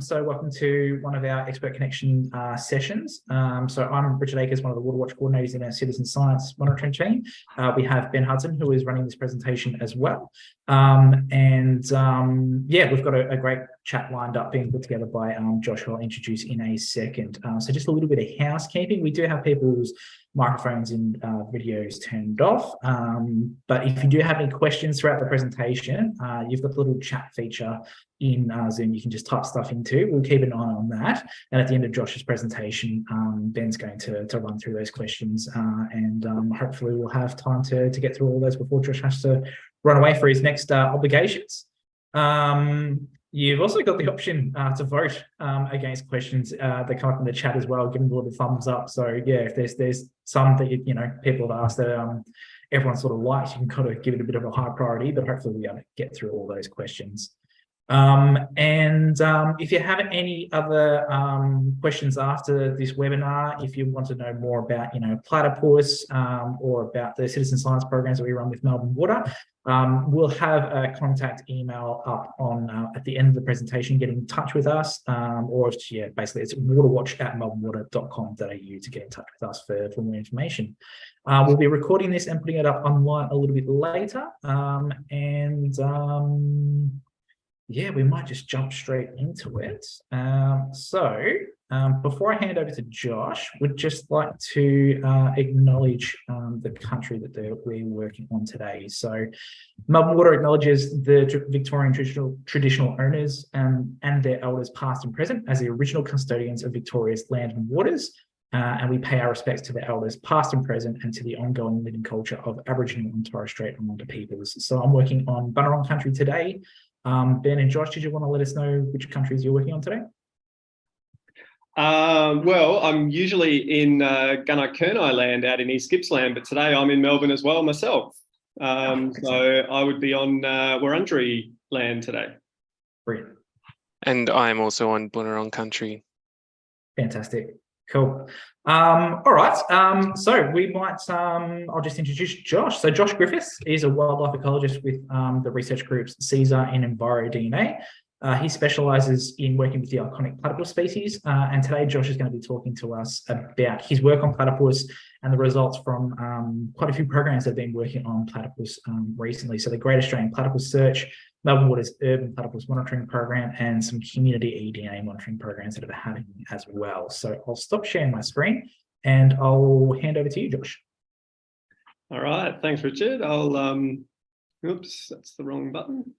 So welcome to one of our Expert Connection uh, sessions. Um, so I'm Richard Akers, one of the Water Watch coordinators in our citizen science monitoring team. Uh, we have Ben Hudson, who is running this presentation as well. Um, and um, yeah, we've got a, a, great chat lined up being put together by um, Josh, who I'll introduce in a second. Uh, so just a little bit of housekeeping. We do have people's microphones and uh, videos turned off. Um, but if you do have any questions throughout the presentation, uh, you've got the little chat feature in uh, Zoom you can just type stuff into. We'll keep an eye on that. And at the end of Josh's presentation, um, Ben's going to, to run through those questions uh, and um, hopefully we'll have time to, to get through all those before Josh has to run away for his next uh, obligations. Um, You've also got the option uh, to vote um, against questions uh, that come up in the chat as well, giving a little thumbs up. So yeah, if there's there's some that you, you know people have asked that um, everyone sort of likes, you can kind of give it a bit of a high priority, but hopefully we'll be able to get through all those questions. Um, and um, if you have any other um, questions after this webinar, if you want to know more about, you know, platypus um, or about the citizen science programs that we run with Melbourne Water, um, we'll have a contact email up on uh, at the end of the presentation, get in touch with us, um, or yeah, basically it's waterwatch at melbournewater.com.au to get in touch with us for, for more information. Uh, we'll be recording this and putting it up online a little bit later. and yeah, we might just jump straight into it. Um, so um, before I hand over to Josh, would just like to uh, acknowledge um, the country that we're working on today. So Melbourne Water acknowledges the Victorian traditional, traditional owners um, and their elders past and present as the original custodians of Victoria's land and waters. Uh, and we pay our respects to the elders past and present and to the ongoing living culture of Aboriginal and Torres Strait Islander peoples. So I'm working on Bunurong country today, um, ben and Josh, did you want to let us know which countries you're working on today? Um, well, I'm usually in uh, Gunai Kurnai land out in East Gippsland, but today I'm in Melbourne as well myself. Um, oh, so I would be on uh, Wurundjeri land today. Brilliant. And I'm also on Bunurong country. Fantastic. Cool. Um, all right. Um, so we might, um, I'll just introduce Josh. So Josh Griffiths is a wildlife ecologist with um, the research groups CESAR and EnviroDNA. Uh, he specializes in working with the iconic platypus species. Uh, and today Josh is going to be talking to us about his work on platypus and the results from um, quite a few programs that have been working on platypus um, recently. So the Great Australian Platypus Search, Melbourne Water's Urban Platypus Monitoring Program and some community eDNA monitoring programs that are happening as well. So I'll stop sharing my screen and I'll hand over to you, Josh. All right, thanks, Richard. I'll, um, oops, that's the wrong button.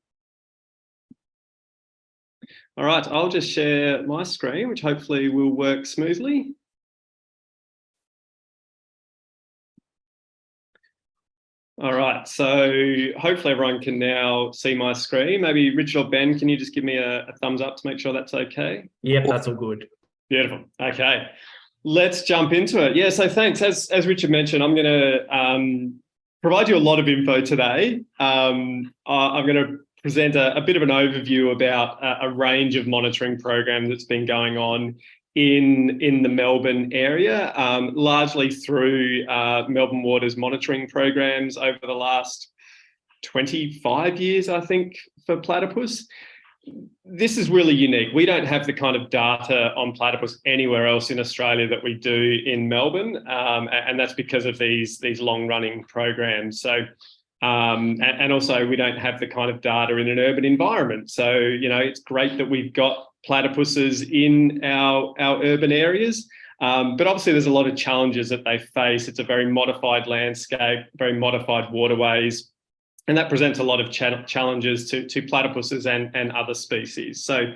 All right, I'll just share my screen, which hopefully will work smoothly. All right, so hopefully everyone can now see my screen. Maybe Richard or Ben, can you just give me a, a thumbs up to make sure that's okay? Yep, that's all good. Beautiful. Okay, let's jump into it. Yeah, so thanks. As, as Richard mentioned, I'm going to um, provide you a lot of info today. Um, I'm going to present a, a, bit of an overview about a, a range of monitoring programs that's been going on in in the Melbourne area, um, largely through uh, Melbourne Water's monitoring programs over the last 25 years, I think, for platypus. This is really unique. We don't have the kind of data on platypus anywhere else in Australia that we do in Melbourne, um, and that's because of these these long running programs. So. Um, and, and also we don't have the kind of data in an urban environment. So, you know, it's great that we've got platypuses in our, our urban areas. Um, but obviously there's a lot of challenges that they face. It's a very modified landscape, very modified waterways, and that presents a lot of ch challenges to, to platypuses and, and other species. So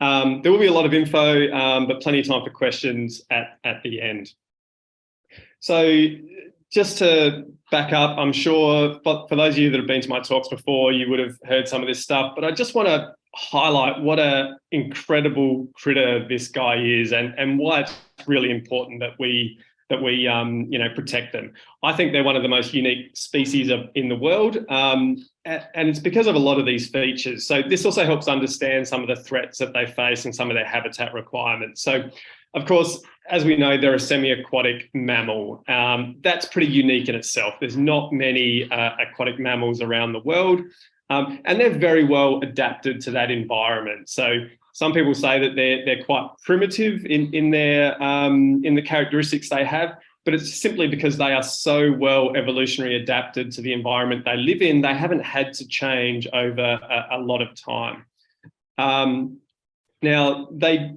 um, there will be a lot of info, um, but plenty of time for questions at, at the end. So just to back up, I'm sure for, for those of you that have been to my talks before, you would have heard some of this stuff, but I just want to highlight what an incredible critter this guy is and, and why it's really important that we that we um, you know protect them. I think they're one of the most unique species of, in the world, um, and it's because of a lot of these features. So this also helps understand some of the threats that they face and some of their habitat requirements. So, of course, as we know, they're a semi-aquatic mammal. Um, that's pretty unique in itself. There's not many uh, aquatic mammals around the world. Um, and they're very well adapted to that environment. So, Some people say that they're, they're quite primitive in, in, their, um, in the characteristics they have, but it's simply because they are so well evolutionary adapted to the environment they live in, they haven't had to change over a, a lot of time. Um, now, they,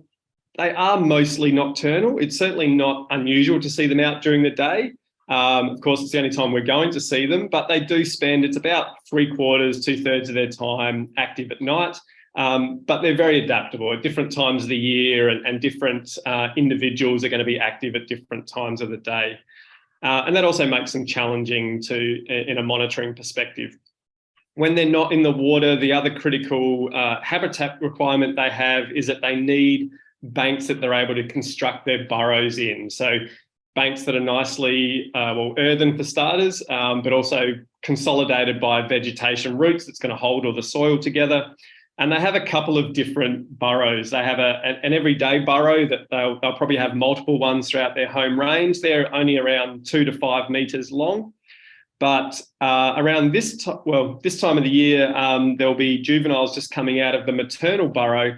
they are mostly nocturnal. It's certainly not unusual to see them out during the day. Um, of course, it's the only time we're going to see them, but they do spend, it's about three quarters, two thirds of their time active at night. Um, but they're very adaptable at different times of the year and, and different uh, individuals are going to be active at different times of the day. Uh, and that also makes them challenging to in a monitoring perspective. When they're not in the water, the other critical uh, habitat requirement they have is that they need banks that they're able to construct their burrows in. So banks that are nicely, uh, well, earthen for starters, um, but also consolidated by vegetation roots that's going to hold all the soil together. And they have a couple of different burrows. They have a, an everyday burrow that they'll, they'll probably have multiple ones throughout their home range. They're only around two to five meters long. But uh, around this, well, this time of the year, um, there'll be juveniles just coming out of the maternal burrow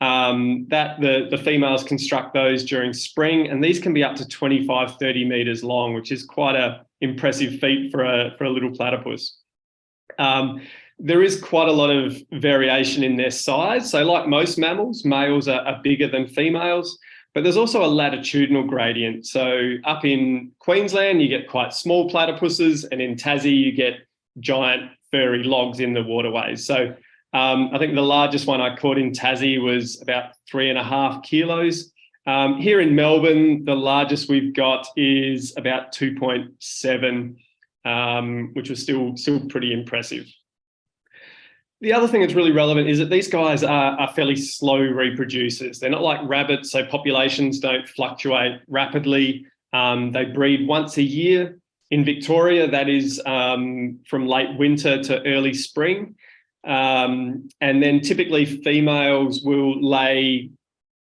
um, that the, the females construct those during spring, and these can be up to 25, 30 meters long, which is quite a impressive feat for a, for a little platypus. Um, there is quite a lot of variation in their size. So like most mammals, males are, are bigger than females, but there's also a latitudinal gradient. So up in Queensland, you get quite small platypuses, and in Tassie, you get giant furry logs in the waterways. So um, I think the largest one I caught in Tassie was about three and a half kilos. Um, here in Melbourne, the largest we've got is about 2.7, um, which was still, still pretty impressive. The other thing that's really relevant is that these guys are, are, fairly slow reproducers. They're not like rabbits, so populations don't fluctuate rapidly. Um, they breed once a year. In Victoria, that is um, from late winter to early spring. Um, and then typically females will lay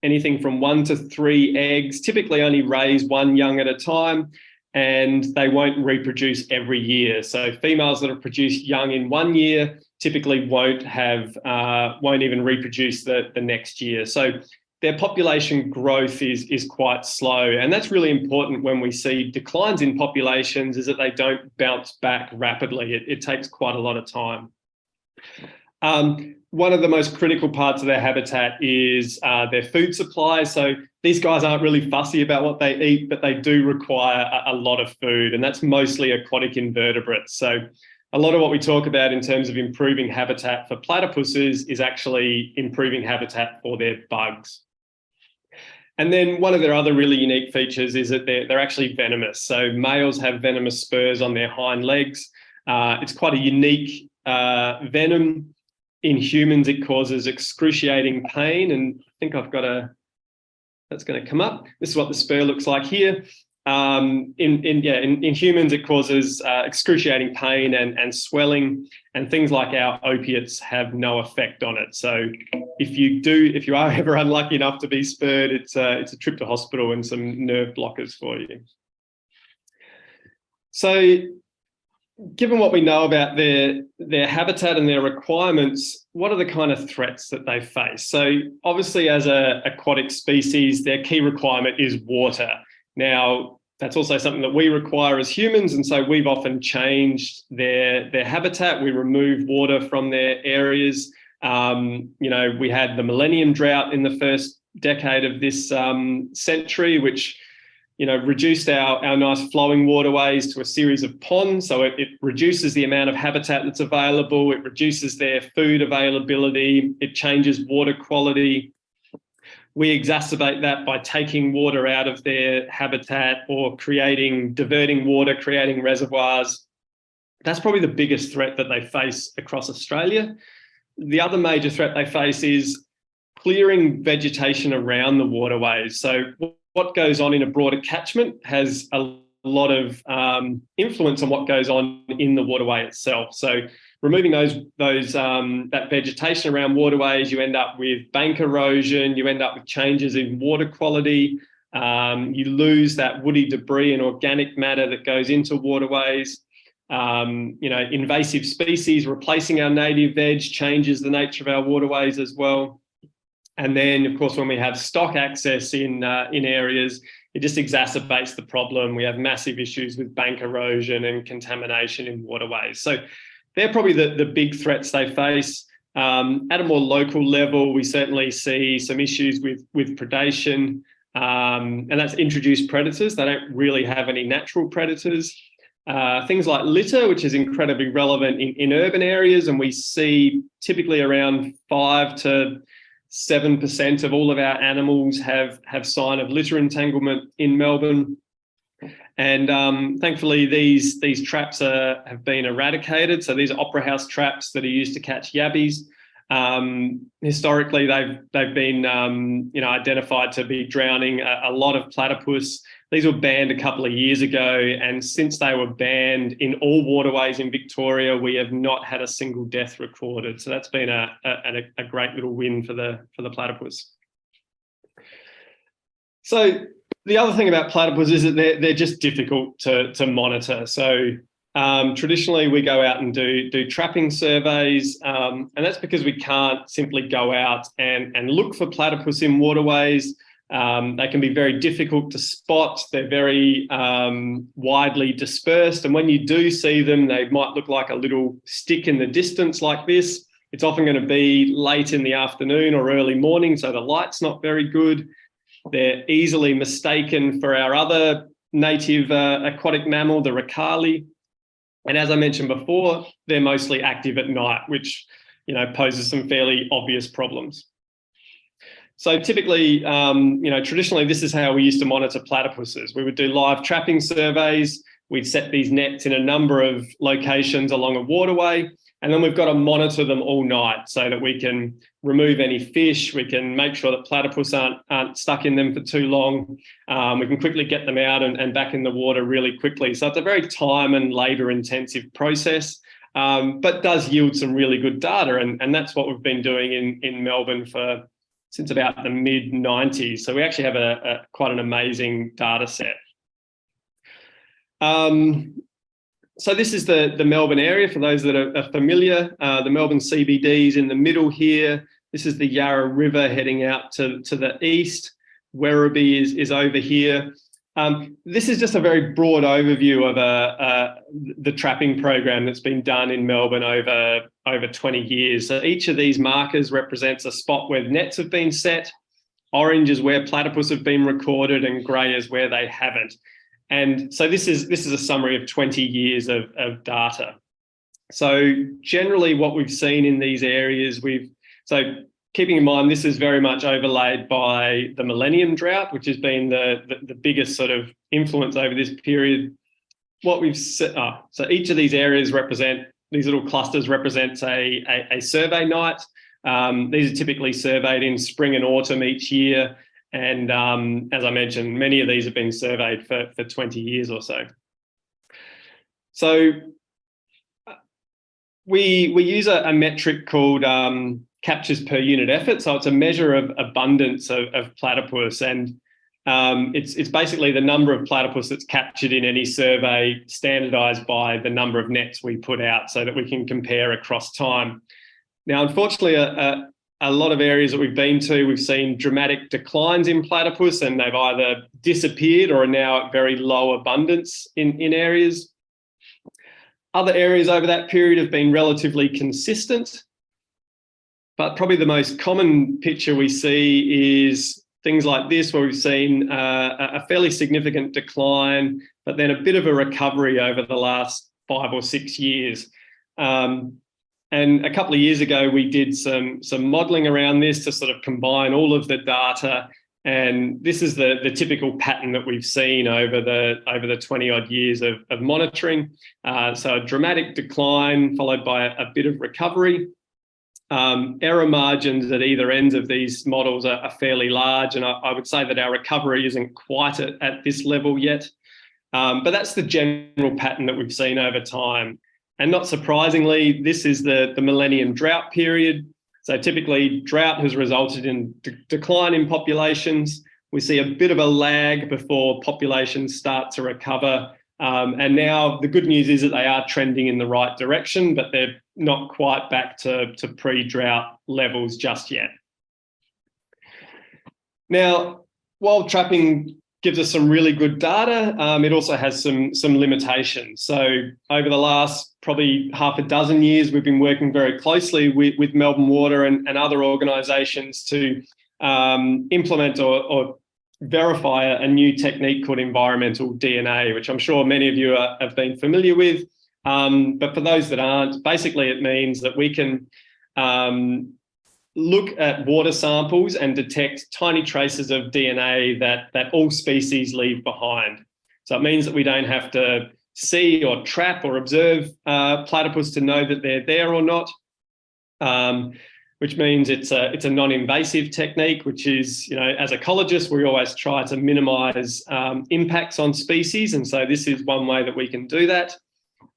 anything from one to three eggs, typically only raise one young at a time and they won't reproduce every year. So females that have produced young in one year typically won't have, uh, won't even reproduce the, the next year. So their population growth is, is quite slow. And that's really important when we see declines in populations is that they don't bounce back rapidly. It, it takes quite a lot of time. Um, one of the most critical parts of their habitat is uh, their food supply. So these guys aren't really fussy about what they eat, but they do require a, a, lot of food, and that's mostly aquatic invertebrates. So a lot of what we talk about in terms of improving habitat for platypuses is actually improving habitat for their bugs. And then one of their other really unique features is that they're, they're actually venomous. So males have venomous spurs on their hind legs. Uh, it's quite a unique uh, venom in humans, it causes excruciating pain. And I think I've got a, that's going to come up. This is what the spur looks like here. Um, in, in, yeah, in, in humans, it causes uh, excruciating pain and, and swelling and things like our opiates have no effect on it. So if you do, if you are ever unlucky enough to be spurred, it's a, it's a trip to hospital and some nerve blockers for you. So given what we know about their their habitat and their requirements, what are the kind of threats that they face? So obviously as a aquatic species, their key requirement is water. Now, that's also something that we require as humans. And so we've often changed their, their habitat. We remove water from their areas. Um, you know, we had the millennium drought in the first decade of this um, century, which you know, reduced our, our nice flowing waterways to a series of ponds. So it, it, reduces the amount of habitat that's available. It reduces their food availability. It changes water quality. We exacerbate that by taking water out of their habitat or creating, diverting water, creating reservoirs. That's probably the biggest threat that they face across Australia. The other major threat they face is clearing vegetation around the waterways. So what goes on in a broader catchment has a lot of um, influence on what goes on in the waterway itself. So removing those those um, that vegetation around waterways, you end up with bank erosion, you end up with changes in water quality, um, you lose that woody debris and organic matter that goes into waterways. Um, you know, invasive species replacing our native veg changes the nature of our waterways as well. And then, of course, when we have stock access in, uh, in areas, it just exacerbates the problem. We have massive issues with bank erosion and contamination in waterways. So they're probably the, the big threats they face. Um, at a more local level, we certainly see some issues with, with predation, um, and that's introduced predators. They don't really have any natural predators. Uh, things like litter, which is incredibly relevant in, in urban areas, and we see typically around five to 7% of all of our animals have, have sign of litter entanglement in Melbourne. And um, thankfully, these, these traps are, have been eradicated. So these are opera house traps that are used to catch yabbies. Um, historically, they've, they've been um, you know, identified to be drowning a, a lot of platypus. These were banned a couple of years ago, and since they were banned in all waterways in Victoria, we have not had a single death recorded. So that's been a, a, a great little win for the, for the platypus. So the other thing about platypus is that they're, they're just difficult to, to monitor. So um, traditionally, we go out and do, do trapping surveys, um, and that's because we can't simply go out and, and look for platypus in waterways. Um, they can be very difficult to spot. They're very um, widely dispersed. And when you do see them, they might look like a little stick in the distance like this. It's often going to be late in the afternoon or early morning, so the light's not very good. They're easily mistaken for our other native uh, aquatic mammal, the rakali. And as I mentioned before, they're mostly active at night, which you know poses some fairly obvious problems. So typically, um, you know, traditionally, this is how we used to monitor platypuses. We would do live trapping surveys. We'd set these nets in a number of locations along a waterway, and then we've got to monitor them all night so that we can remove any fish. We can make sure that platypus aren't, aren't stuck in them for too long. Um, we can quickly get them out and, and back in the water really quickly. So it's a very time and labour intensive process. Um, but does yield some really good data. And, and that's what we've been doing in, in Melbourne for since about the mid 90s. So we actually have a, a quite an amazing data set. Um, so this is the, the Melbourne area for those that are, are familiar. Uh, the Melbourne CBD is in the middle here. This is the Yarra River heading out to, to the east. Werribee is, is over here. Um, this is just a very broad overview of a, the trapping program that's been done in Melbourne over, over 20 years. So each of these markers represents a spot where nets have been set. Orange is where platypus have been recorded and grey is where they haven't. And so this is, this is a summary of 20 years of, of data. So generally what we've seen in these areas, we've, so keeping in mind this is very much overlaid by the millennium drought, which has been the, the, the biggest sort of influence over this period. What we've set, oh, so each of these areas represent, these little clusters represents a, a, a survey night. Um, these are typically surveyed in spring and autumn each year. And um, as I mentioned, many of these have been surveyed for, for 20 years or so. So uh, we, we use a, a metric called um, captures per unit effort. So it's a measure of abundance of, of platypus and um, it's, it's basically the number of platypus that's captured in any survey standardized by the number of nets we put out so that we can compare across time. Now, unfortunately, a, a, a lot of areas that we've been to, we've seen dramatic declines in platypus and they've either disappeared or are now at very low abundance in, in areas. Other areas over that period have been relatively consistent. But probably the most common picture we see is things like this, where we've seen uh, a fairly significant decline, but then a bit of a recovery over the last five or six years. Um, and a couple of years ago, we did some, some modeling around this to sort of combine all of the data. And this is the, the typical pattern that we've seen over the, over the 20 odd years of, of monitoring. Uh, so a dramatic decline followed by a, a bit of recovery um, error margins at either ends of these models are, are fairly large. And I, I, would say that our recovery isn't quite at, at this level yet. Um, but that's the general pattern that we've seen over time. And not surprisingly, this is the, the millennium drought period. So typically drought has resulted in de decline in populations. We see a bit of a lag before populations start to recover. Um, and now the good news is that they are trending in the right direction, but they're not quite back to, to pre-drought levels just yet. Now, while trapping gives us some really good data, um, it also has some, some limitations. So over the last probably half a dozen years, we've been working very closely with, with Melbourne Water and, and other organisations to um, implement or, or verify a new technique called environmental DNA, which I'm sure many of you are, have been familiar with. Um, but for those that aren't, basically it means that we can um, look at water samples and detect tiny traces of DNA that, that all species leave behind. So it means that we don't have to see or trap or observe uh, platypus to know that they're there or not. Um, which means it's a, it's a non-invasive technique, which is, you know, as ecologists, we always try to minimize um, impacts on species. And so this is one way that we can do that.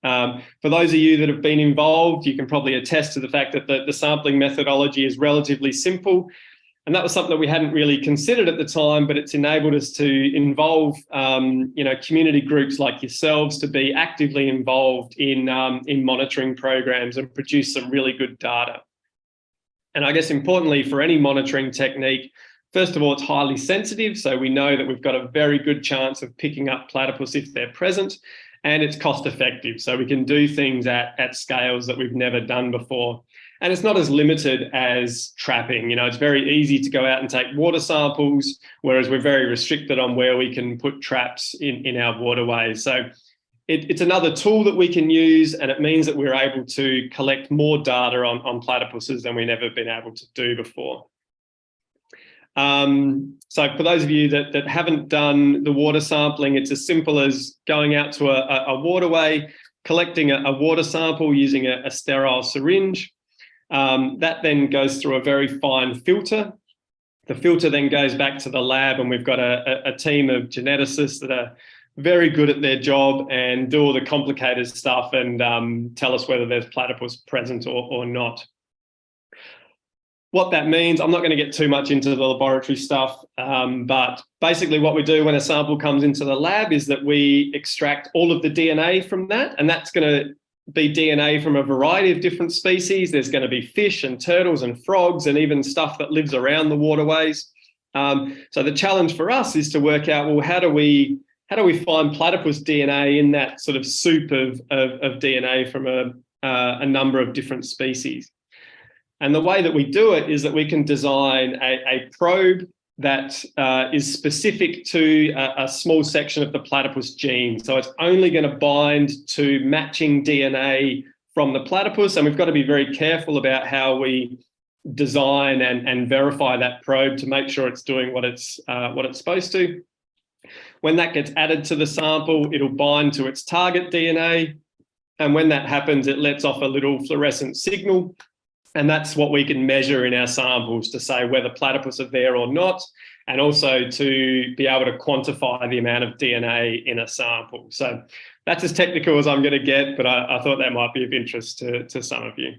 Um, for those of you that have been involved, you can probably attest to the fact that the, the sampling methodology is relatively simple. And that was something that we hadn't really considered at the time, but it's enabled us to involve, um, you know, community groups like yourselves to be actively involved in, um, in monitoring programs and produce some really good data. And I guess importantly for any monitoring technique, first of all, it's highly sensitive. So we know that we've got a very good chance of picking up platypus if they're present and it's cost effective. So we can do things at, at scales that we've never done before. And it's not as limited as trapping. You know, it's very easy to go out and take water samples, whereas we're very restricted on where we can put traps in, in our waterways. So it, it's another tool that we can use and it means that we're able to collect more data on, on platypuses than we've never been able to do before. Um, so for those of you that, that haven't done the water sampling, it's as simple as going out to a, a waterway, collecting a, a, water sample using a, a sterile syringe. Um, that then goes through a very fine filter. The filter then goes back to the lab and we've got a, a team of geneticists that are very good at their job and do all the complicated stuff and um, tell us whether there's platypus present or, or not. What that means, I'm not going to get too much into the laboratory stuff, um, but basically what we do when a sample comes into the lab is that we extract all of the DNA from that, and that's going to be DNA from a variety of different species. There's going to be fish and turtles and frogs and even stuff that lives around the waterways. Um, so the challenge for us is to work out, well, how do we how do we find platypus DNA in that sort of soup of, of, of DNA from a, uh, a number of different species? And the way that we do it is that we can design a, a probe that uh, is specific to a, a, small section of the platypus gene. So it's only going to bind to matching DNA from the platypus. And we've got to be very careful about how we design and, and verify that probe to make sure it's doing what it's, uh, what it's supposed to. When that gets added to the sample, it'll bind to its target DNA. And when that happens, it lets off a little fluorescent signal. And that's what we can measure in our samples to say whether platypus are there or not, and also to be able to quantify the amount of DNA in a sample. So that's as technical as I'm going to get, but I, I thought that might be of interest to, to some of you.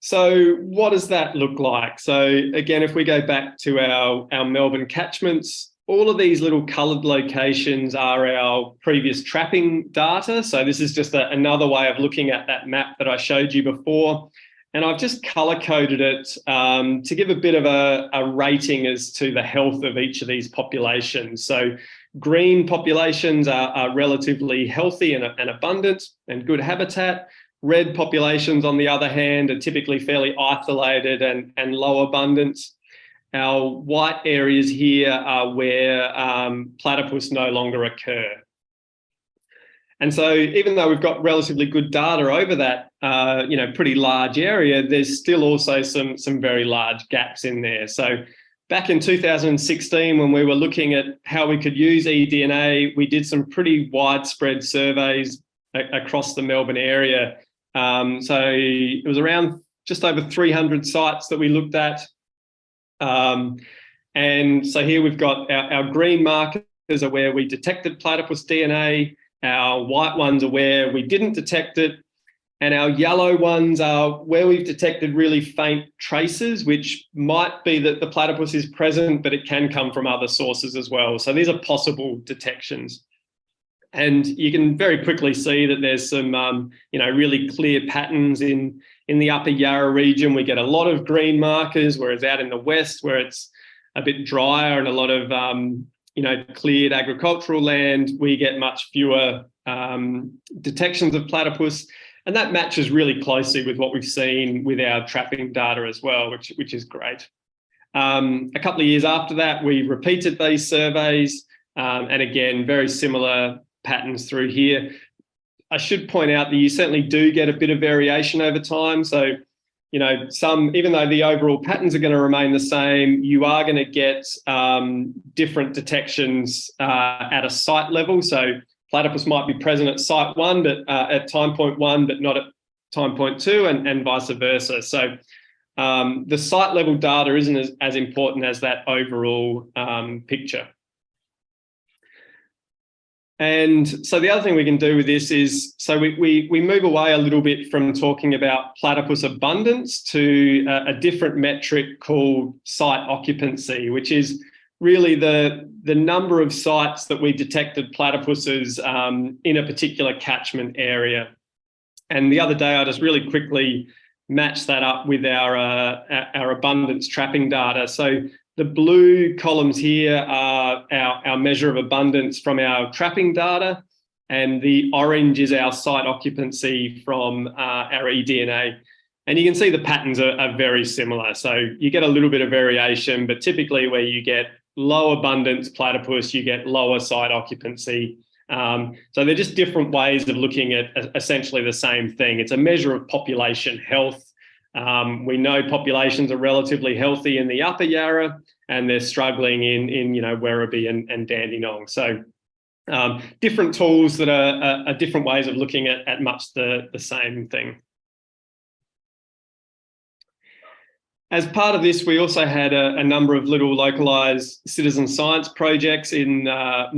So what does that look like? So again, if we go back to our, our Melbourne catchments, all of these little colored locations are our previous trapping data. So this is just a, another way of looking at that map that I showed you before. And I've just color coded it um, to give a bit of a, a, rating as to the health of each of these populations. So green populations are, are relatively healthy and, and abundant and good habitat. Red populations, on the other hand, are typically fairly isolated and, and low abundance. Our white areas here are where um, platypus no longer occur. And so even though we've got relatively good data over that, uh, you know, pretty large area, there's still also some, some very large gaps in there. So back in 2016, when we were looking at how we could use eDNA, we did some pretty widespread surveys across the Melbourne area. Um, so it was around just over 300 sites that we looked at. Um, and so here we've got our, our, green markers are where we detected platypus DNA. Our white ones are where we didn't detect it. And our yellow ones are where we've detected really faint traces, which might be that the platypus is present, but it can come from other sources as well. So these are possible detections. And you can very quickly see that there's some, um, you know, really clear patterns in, in the upper Yarra region. We get a lot of green markers, whereas out in the west, where it's a bit drier and a lot of, um, you know, cleared agricultural land, we get much fewer um, detections of platypus. And that matches really closely with what we've seen with our trapping data as well, which, which is great. Um, a couple of years after that, we repeated these surveys. Um, and again, very similar patterns through here. I should point out that you certainly do get a bit of variation over time. So, you know, some, even though the overall patterns are going to remain the same, you are going to get um, different detections uh, at a site level. So platypus might be present at site one, but uh, at time point one, but not at time point two and, and vice versa. So um, the site level data isn't as, as important as that overall um, picture. And so the other thing we can do with this is, so we, we, we move away a little bit from talking about platypus abundance to a, a different metric called site occupancy, which is really the, the number of sites that we detected platypuses um, in a particular catchment area. And the other day, I just really quickly matched that up with our, uh, our abundance trapping data. So the blue columns here are our, our measure of abundance from our trapping data, and the orange is our site occupancy from uh, our eDNA. And you can see the patterns are, are, very similar. So you get a little bit of variation, but typically where you get low abundance platypus, you get lower site occupancy. Um, so they're just different ways of looking at essentially the same thing. It's a measure of population health um, we know populations are relatively healthy in the upper Yarra and they're struggling in, in you know, Werribee and, and Dandenong. So um, different tools that are, are, are, different ways of looking at, at much the, the same thing. As part of this, we also had a, a number of little localised citizen science projects in uh,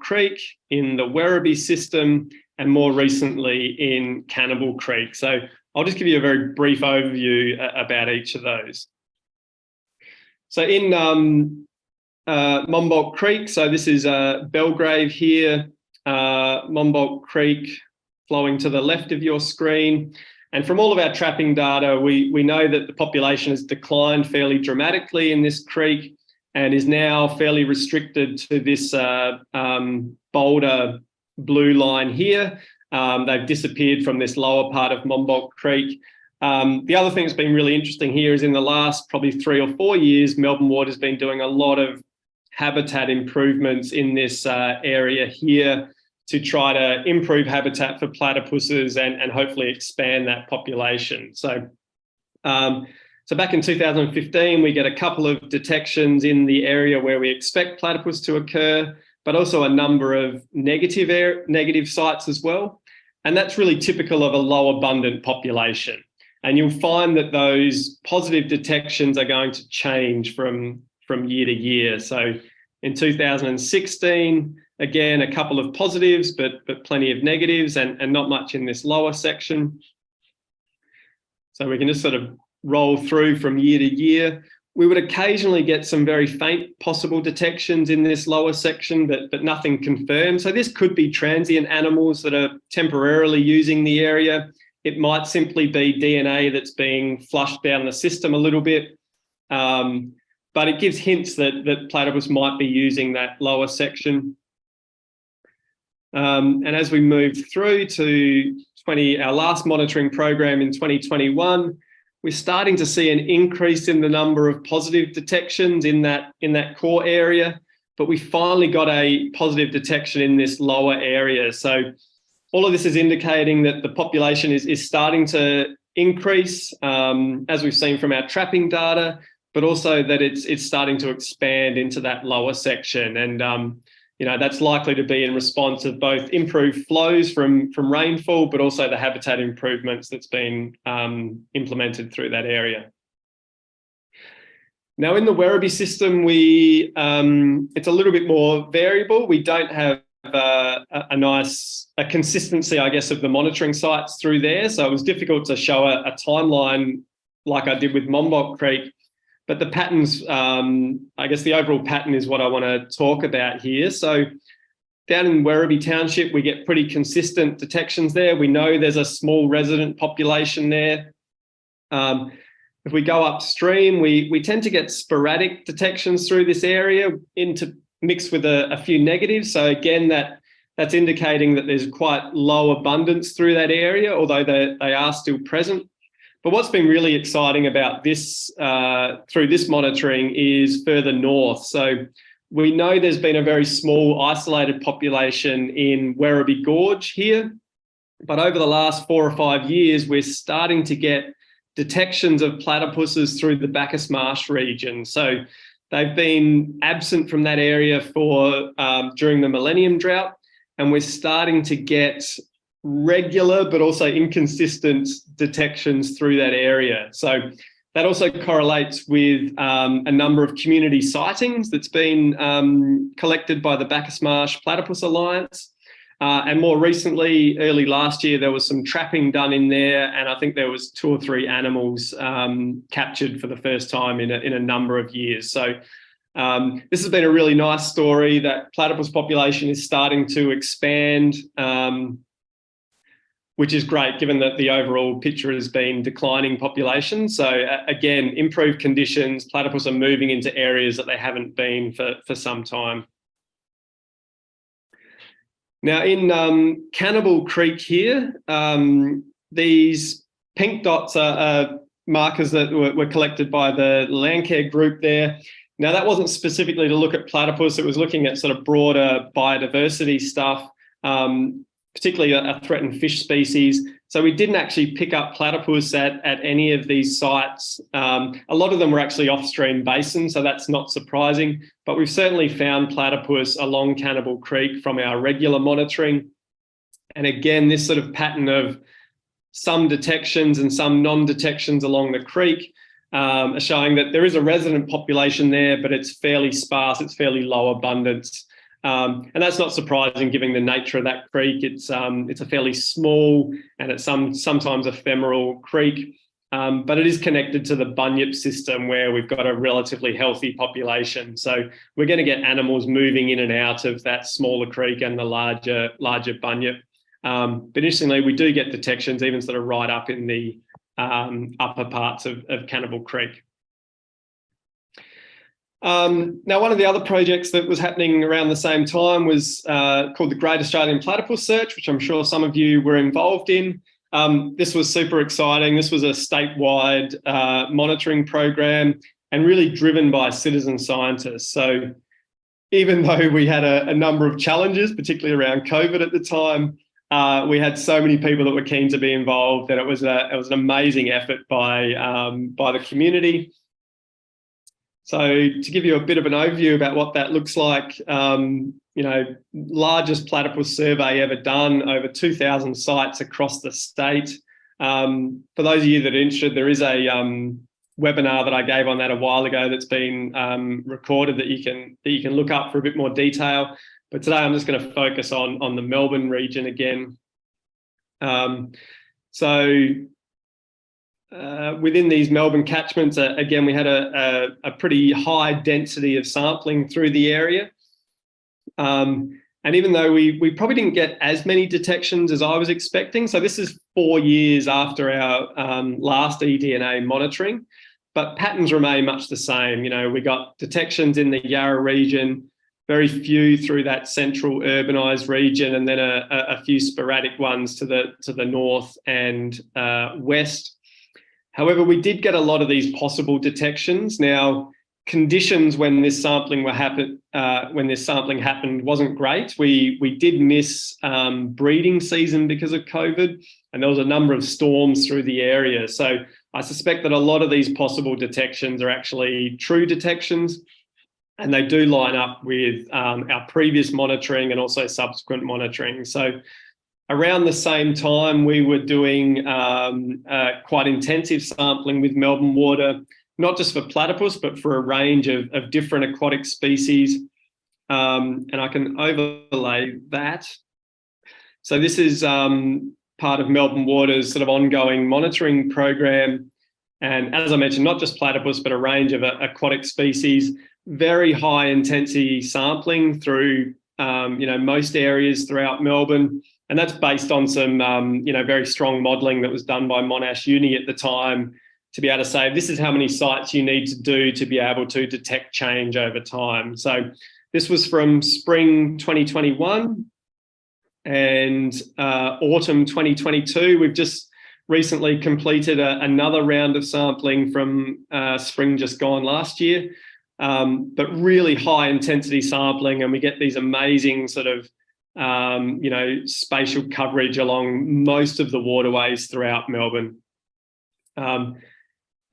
Creek, in the Werribee system, and more recently in Cannibal Creek. So I'll just give you a very brief overview uh, about each of those. So in um, uh, Creek, so this is uh, Belgrave here, uh, Creek flowing to the left of your screen. And from all of our trapping data, we, we know that the population has declined fairly dramatically in this creek and is now fairly restricted to this uh, um, bolder blue line here. Um, they've disappeared from this lower part of Monbulk Creek. Um, the other thing that's been really interesting here is in the last probably three or four years, Melbourne Water has been doing a lot of habitat improvements in this uh, area here to try to improve habitat for platypuses and, and hopefully expand that population. So, um, so back in 2015, we get a couple of detections in the area where we expect platypus to occur, but also a number of negative air, negative sites as well. And that's really typical of a low abundant population. And you'll find that those positive detections are going to change from, from year to year. So in 2016, again, a couple of positives, but, but plenty of negatives and, and not much in this lower section. So we can just sort of roll through from year to year. We would occasionally get some very faint possible detections in this lower section, but, but nothing confirmed. So this could be transient animals that are temporarily using the area. It might simply be DNA that's being flushed down the system a little bit. Um, but it gives hints that, that platypus might be using that lower section. Um, and as we move through to 20, our last monitoring program in 2021, we're starting to see an increase in the number of positive detections in that in that core area, but we finally got a positive detection in this lower area. So all of this is indicating that the population is, is starting to increase, um, as we've seen from our trapping data, but also that it's it's starting to expand into that lower section. And um, you know, that's likely to be in response of both improved flows from, from rainfall, but also the habitat improvements that's been um, implemented through that area. Now in the Werribee system, we um, it's a little bit more variable. We don't have uh, a, a, nice a consistency, I guess, of the monitoring sites through there. So it was difficult to show a, a timeline like I did with Monbulk Creek but the patterns, um, I guess the overall pattern is what I want to talk about here. So down in Werribee Township, we get pretty consistent detections there. We know there's a small resident population there. Um, if we go upstream, we, we tend to get sporadic detections through this area into mixed with a, a few negatives. So again, that that's indicating that there's quite low abundance through that area, although they, they are still present. But what's been really exciting about this uh, through this monitoring is further north. So we know there's been a very small isolated population in Werribee Gorge here, but over the last four or five years, we're starting to get detections of platypuses through the Bacchus Marsh region. So they've been absent from that area for um, during the millennium drought, and we're starting to get regular but also inconsistent detections through that area. So that also correlates with um, a number of community sightings that's been um, collected by the Bacchus Marsh Platypus Alliance. Uh, and more recently, early last year, there was some trapping done in there, and I think there was two or three animals um, captured for the first time in a, in a number of years. So um, this has been a really nice story that platypus population is starting to expand, um, which is great given that the overall picture has been declining population. So uh, again, improved conditions, platypus are moving into areas that they haven't been for, for some time. Now in um, Cannibal Creek here, um, these pink dots are, are markers that were, were, collected by the Landcare group there. Now that wasn't specifically to look at platypus, it was looking at sort of broader biodiversity stuff, um, particularly a, threatened fish species. So we didn't actually pick up platypus at, at any of these sites. Um, a lot of them were actually off-stream basins, so that's not surprising. But we've certainly found platypus along Cannibal Creek from our regular monitoring. And again, this sort of pattern of some detections and some non-detections along the creek um, are showing that there is a resident population there, but it's fairly sparse, it's fairly low abundance. Um, and that's not surprising given the nature of that creek. It's um, it's a fairly small and it's some sometimes ephemeral creek, um, but it is connected to the bunyip system where we've got a relatively healthy population. So we're going to get animals moving in and out of that smaller creek and the larger larger bunyip. Um, but interestingly, we do get detections even sort of right up in the um, upper parts of, of Cannibal Creek. Um, now, one of the other projects that was happening around the same time was uh, called the Great Australian Platypus Search, which I'm sure some of you were involved in. Um, this was super exciting. This was a statewide uh, monitoring program and really driven by citizen scientists. So even though we had a, a number of challenges, particularly around COVID at the time, uh, we had so many people that were keen to be involved that it was a, it was an amazing effort by, um, by the community. So to give you a bit of an overview about what that looks like, um, you know, largest platypus survey ever done, over 2,000 sites across the state. Um, for those of you that are interested, there is a um, webinar that I gave on that a while ago that's been um, recorded that you can that you can look up for a bit more detail. But today I'm just going to focus on on the Melbourne region again. Um, so uh, within these Melbourne catchments, uh, again, we had a, a, a, pretty high density of sampling through the area. Um, and even though we, we probably didn't get as many detections as I was expecting, so this is four years after our um, last eDNA monitoring, but patterns remain much the same. You know, we got detections in the Yarra region, very few through that central urbanized region, and then a, a few sporadic ones to the, to the north and uh, west. However, we did get a lot of these possible detections. Now, conditions when this sampling were happen uh, when this sampling happened wasn't great. We we did miss um, breeding season because of COVID, and there was a number of storms through the area. So I suspect that a lot of these possible detections are actually true detections, and they do line up with um, our previous monitoring and also subsequent monitoring. So Around the same time, we were doing um, uh, quite intensive sampling with Melbourne water, not just for platypus, but for a range of, of different aquatic species. Um, and I can overlay that. So this is um, part of Melbourne Water's sort of ongoing monitoring program. And as I mentioned, not just platypus, but a range of uh, aquatic species, very high intensity sampling through, um, you know, most areas throughout Melbourne. And that's based on some, um, you know, very strong modelling that was done by Monash Uni at the time, to be able to say, this is how many sites you need to do to be able to detect change over time. So this was from spring 2021 and uh, autumn 2022. We've just recently completed a, another round of sampling from uh, spring just gone last year, um, but really high intensity sampling and we get these amazing sort of um, you know, spatial coverage along most of the waterways throughout Melbourne. Um,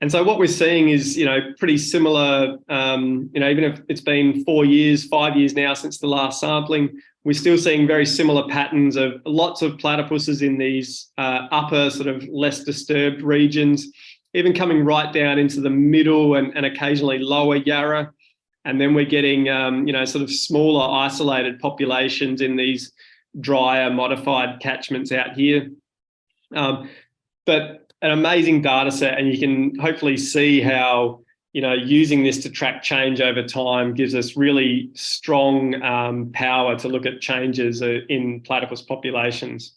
and so what we're seeing is, you know, pretty similar, um, you know, even if it's been four years, five years now since the last sampling, we're still seeing very similar patterns of lots of platypuses in these uh, upper sort of less disturbed regions, even coming right down into the middle and, and occasionally lower Yarra. And then we're getting, um, you know, sort of smaller isolated populations in these drier modified catchments out here. Um, but an amazing data set and you can hopefully see how you know using this to track change over time gives us really strong um, power to look at changes uh, in platypus populations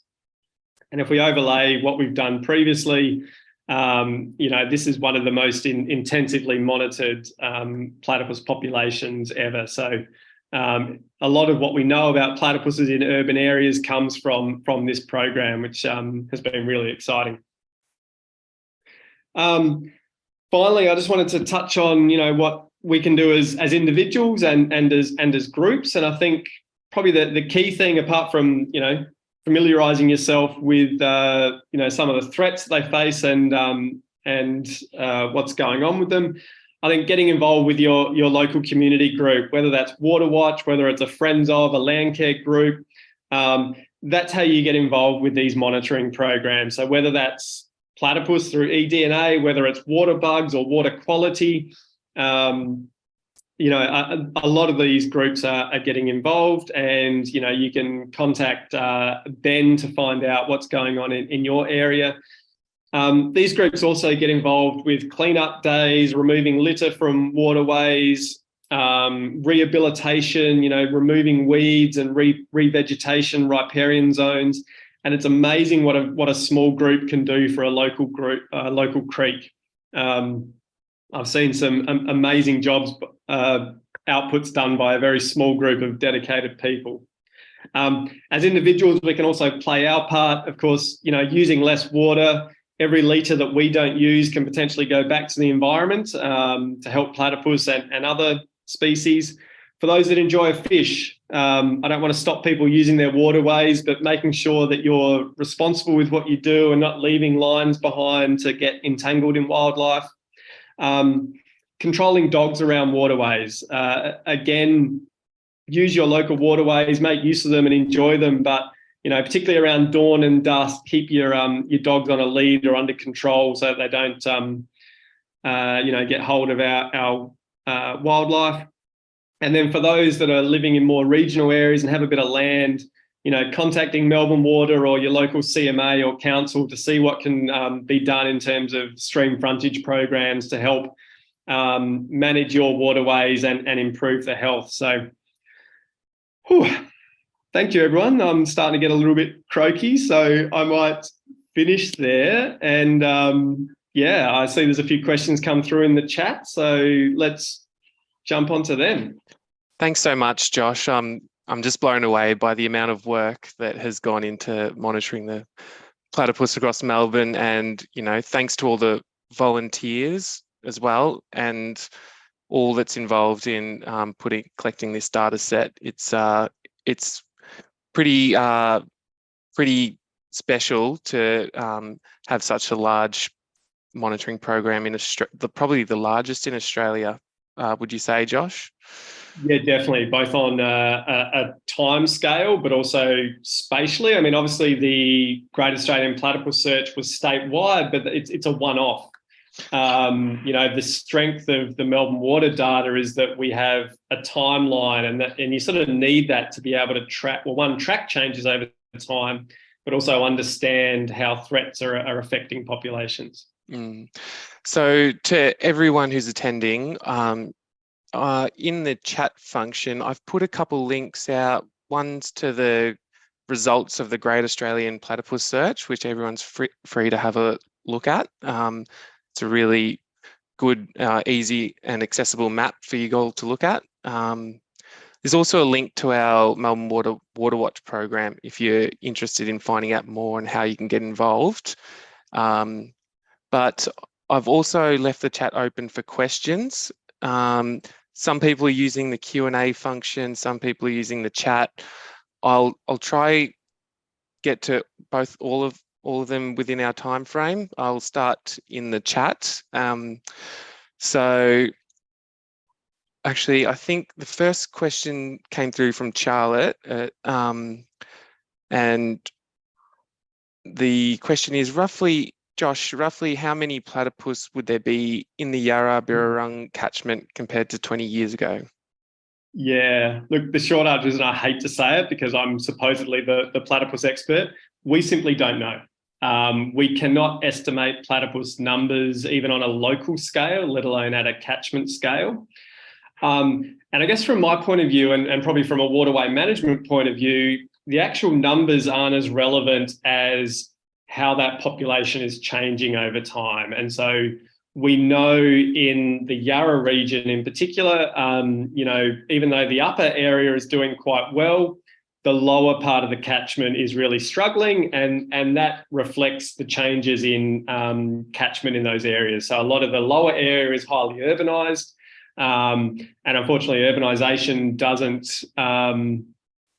and if we overlay what we've done previously um, you know this is one of the most in, intensively monitored um, platypus populations ever so um, a lot of what we know about platypuses in urban areas comes from from this program which um, has been really exciting um, finally, I just wanted to touch on, you know, what we can do as as individuals and and as and as groups. And I think probably the the key thing, apart from you know familiarizing yourself with uh, you know some of the threats they face and um, and uh, what's going on with them. I think getting involved with your your local community group, whether that's Water Watch, whether it's a Friends of, a Landcare group, um, that's how you get involved with these monitoring programs. So whether that's platypus through eDNA, whether it's water bugs or water quality. Um, you know, a, a, lot of these groups are, are, getting involved and, you know, you can contact uh, Ben to find out what's going on in, in your area. Um, these groups also get involved with cleanup days, removing litter from waterways, um, rehabilitation, you know, removing weeds and re revegetation, riparian zones. And it's amazing what a what a small group can do for a local group, uh, local creek. Um, I've seen some amazing jobs, uh, outputs done by a very small group of dedicated people. Um, as individuals, we can also play our part. Of course, you know, using less water, every litre that we don't use can potentially go back to the environment um, to help platypus and, and other species. For those that enjoy a fish, um, I don't want to stop people using their waterways, but making sure that you're responsible with what you do and not leaving lines behind to get entangled in wildlife. Um, controlling dogs around waterways. Uh, again, use your local waterways, make use of them and enjoy them. But, you know, particularly around dawn and dusk, keep your, um, your dogs on a lead or under control so they don't, um, uh, you know, get hold of our, our uh, wildlife. And then for those that are living in more regional areas and have a bit of land, you know, contacting Melbourne Water or your local CMA or council to see what can um, be done in terms of stream frontage programs to help um, manage your waterways and, and improve the health. So, whew, thank you, everyone. I'm starting to get a little bit croaky, so I might finish there. And um, yeah, I see there's a few questions come through in the chat, so let's jump onto them. Thanks so much, Josh. Um, I'm just blown away by the amount of work that has gone into monitoring the platypus across Melbourne and, you know, thanks to all the volunteers as well and all that's involved in um, putting collecting this data set. It's uh, it's pretty uh, pretty special to um, have such a large monitoring program in Australia, the, probably the largest in Australia. Uh, would you say, Josh? Yeah, definitely, both on uh, a, a, time scale, but also spatially. I mean, obviously the Great Australian Platypus Search was statewide, but it's, it's a one-off. Um, you know, the strength of the Melbourne water data is that we have a timeline and that, and you sort of need that to be able to track, well, one, track changes over time, but also understand how threats are, are affecting populations. Mm. So to everyone who's attending, um, uh, in the chat function, I've put a couple links out. One's to the results of the Great Australian Platypus Search, which everyone's free, free to have a look at. Um, it's a really good, uh, easy and accessible map for you all to look at. Um, there's also a link to our Melbourne Water, Water Watch program if you're interested in finding out more on how you can get involved. Um, but I've also left the chat open for questions. Um, some people are using the Q&A function, some people are using the chat. I'll, I'll try get to both all of all of them within our time frame. I'll start in the chat. Um, so actually, I think the first question came through from Charlotte, uh, um, and the question is roughly, Josh, roughly how many platypus would there be in the Yarra Birrarung catchment compared to 20 years ago? Yeah, look, the short answer is, and I hate to say it because I'm supposedly the, the platypus expert, we simply don't know. Um, we cannot estimate platypus numbers even on a local scale, let alone at a catchment scale. Um, and I guess from my point of view, and, and probably from a waterway management point of view, the actual numbers aren't as relevant as how that population is changing over time. And so we know in the Yarra region in particular, um, you know, even though the upper area is doing quite well, the lower part of the catchment is really struggling and, and that reflects the changes in um, catchment in those areas. So a lot of the lower area is highly urbanised um, and unfortunately urbanisation doesn't um,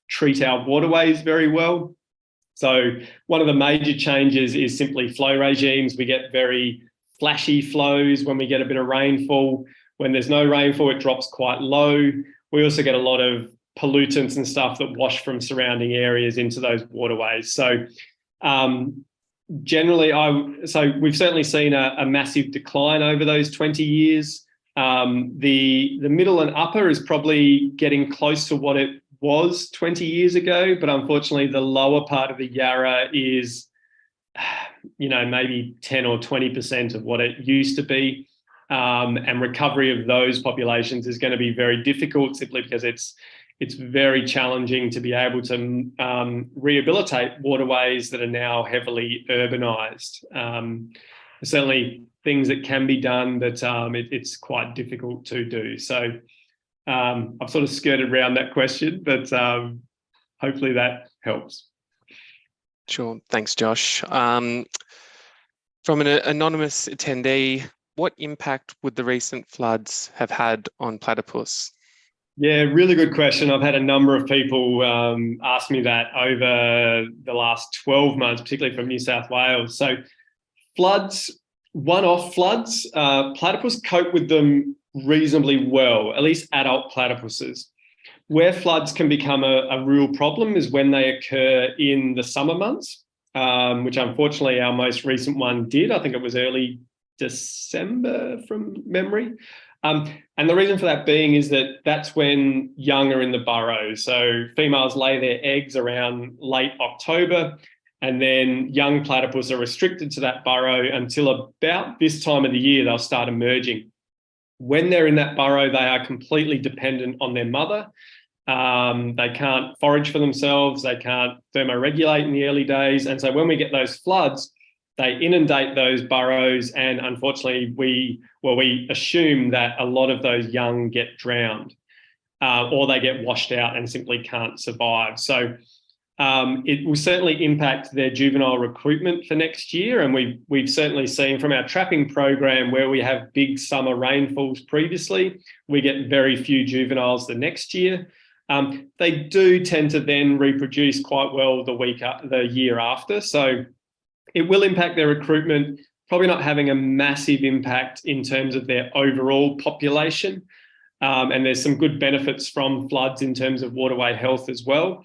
treat our waterways very well. So one of the major changes is simply flow regimes. We get very flashy flows when we get a bit of rainfall. When there's no rainfall, it drops quite low. We also get a lot of pollutants and stuff that wash from surrounding areas into those waterways. So um, generally, I so we've certainly seen a, a, massive decline over those 20 years. Um, the the middle and upper is probably getting close to what it was 20 years ago, but unfortunately, the lower part of the Yarra is, you know, maybe 10 or 20% of what it used to be. Um, and recovery of those populations is going to be very difficult simply because it's it's very challenging to be able to um, rehabilitate waterways that are now heavily urbanised. Um, certainly things that can be done, but um, it, it's quite difficult to do. So um, I've sort of skirted around that question, but um, hopefully that helps. Sure. Thanks, Josh. Um, from an anonymous attendee, what impact would the recent floods have had on platypus? Yeah, really good question. I've had a number of people um, ask me that over the last 12 months, particularly from New South Wales. So floods, one-off floods, uh, platypus cope with them reasonably well, at least adult platypuses. Where floods can become a, a real problem is when they occur in the summer months, um, which unfortunately our most recent one did. I think it was early December from memory. Um, and the reason for that being is that that's when young are in the burrows. So females lay their eggs around late October and then young platypus are restricted to that burrow until about this time of the year, they'll start emerging. When they're in that burrow, they are completely dependent on their mother. Um, they can't forage for themselves. They can't thermoregulate in the early days. And so when we get those floods, they inundate those burrows and unfortunately we well we assume that a lot of those young get drowned uh, or they get washed out and simply can't survive so um, it will certainly impact their juvenile recruitment for next year and we've, we've certainly seen from our trapping program where we have big summer rainfalls previously we get very few juveniles the next year um, they do tend to then reproduce quite well the week the year after so it will impact their recruitment, probably not having a massive impact in terms of their overall population. Um, and there's some good benefits from floods in terms of waterway health as well.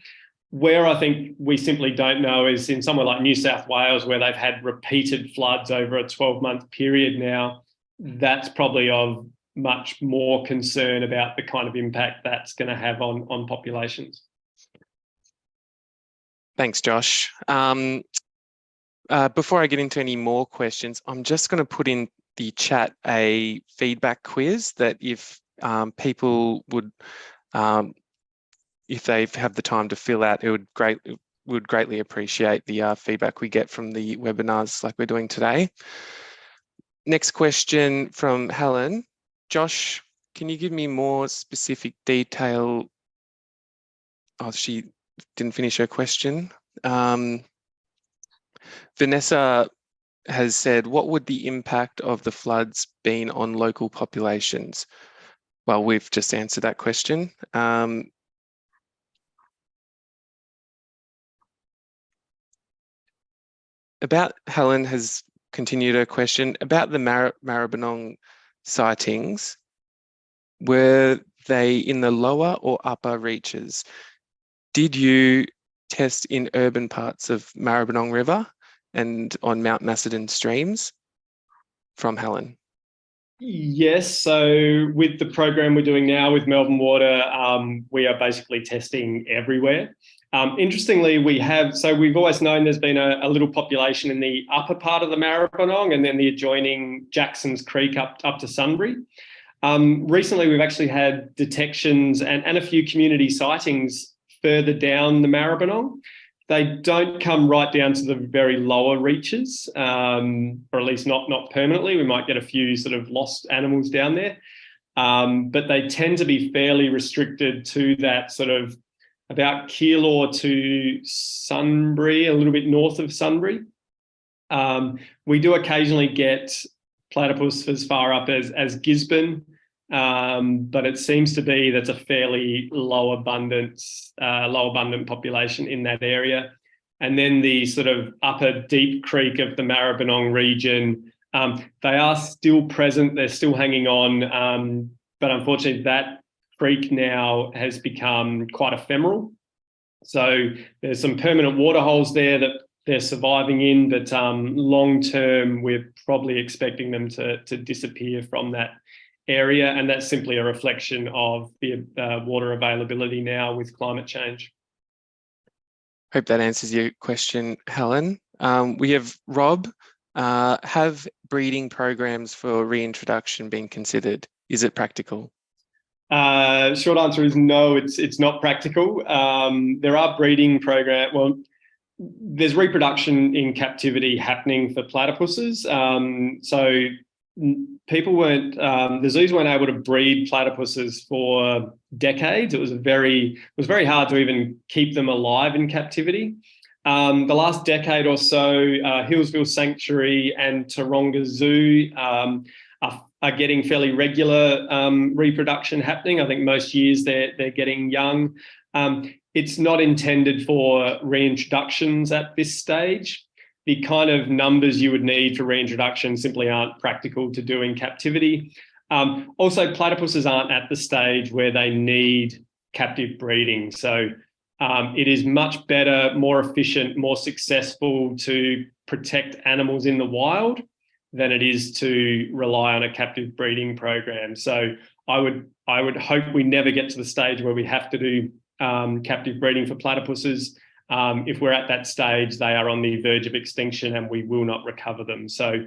Where I think we simply don't know is in somewhere like New South Wales, where they've had repeated floods over a 12 month period now, that's probably of much more concern about the kind of impact that's going to have on, on populations. Thanks, Josh. Um, uh, before I get into any more questions, I'm just going to put in the chat a feedback quiz that if um, people would, um, if they have the time to fill out, it would great would greatly appreciate the uh, feedback we get from the webinars like we're doing today. next question from Helen. Josh, can you give me more specific detail? Oh, she didn't finish her question. Um, Vanessa has said, what would the impact of the floods been on local populations? Well, we've just answered that question. Um, about Helen has continued her question about the Mar Maribyrnong sightings. Were they in the lower or upper reaches? Did you test in urban parts of Maribyrnong River and on Mount Macedon streams? From Helen. Yes, so with the program we're doing now with Melbourne Water, um, we are basically testing everywhere. Um, interestingly, we have, so we've always known there's been a, a, little population in the upper part of the Maribyrnong and then the adjoining Jackson's Creek up, up to Sunbury. Um, recently, we've actually had detections and, and a few community sightings further down the Maribyrnong. They don't come right down to the very lower reaches, um, or at least not, not permanently. We might get a few sort of lost animals down there, um, but they tend to be fairly restricted to that sort of about Keilor to Sunbury, a little bit north of Sunbury. Um, we do occasionally get platypus as far up as, as Gisborne, um, but it seems to be that's a fairly low abundance, uh, low abundant population in that area. And then the sort of upper deep creek of the Maribyrnong region, um, they are still present, they're still hanging on, um, but unfortunately that creek now has become quite ephemeral. So there's some permanent water holes there that they're surviving in, but um, long term, we're probably expecting them to, to disappear from that area. And that's simply a reflection of the uh, water availability now with climate change. Hope that answers your question, Helen. Um, we have Rob. Uh, have breeding programs for reintroduction been considered? Is it practical? Uh, short answer is no, it's it's not practical. Um, there are breeding program. Well, there's reproduction in captivity happening for platypuses. Um, so people weren't um, the zoos weren't able to breed platypuses for decades. It was very it was very hard to even keep them alive in captivity. Um, the last decade or so, uh, Healesville Sanctuary and Taronga Zoo um, are, are, getting fairly regular um, reproduction happening. I think most years they're they're getting young. Um, it's not intended for reintroductions at this stage the kind of numbers you would need for reintroduction simply aren't practical to do in captivity. Um, also, platypuses aren't at the stage where they need captive breeding. So um, it is much better, more efficient, more successful to protect animals in the wild than it is to rely on a captive breeding program. So I would I would hope we never get to the stage where we have to do um, captive breeding for platypuses. Um, if we're at that stage, they are on the verge of extinction and we will not recover them. So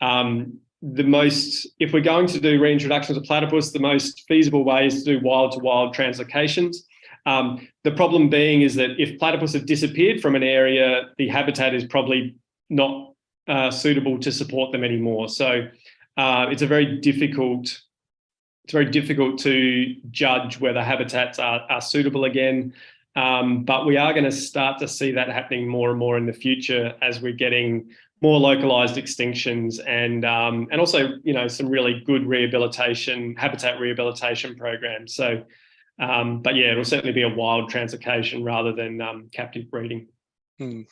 um, the most, if we're going to do reintroductions of platypus, the most feasible way is to do wild to wild translocations. Um, the problem being is that if platypus have disappeared from an area, the habitat is probably not uh, suitable to support them anymore. So uh, it's a very difficult it's very difficult to judge whether habitats are, are suitable again. Um, but we are going to start to see that happening more and more in the future as we're getting more localized extinctions and um, and also you know some really good rehabilitation habitat rehabilitation programs. So, um, but yeah, it'll certainly be a wild translocation rather than um, captive breeding. Hmm.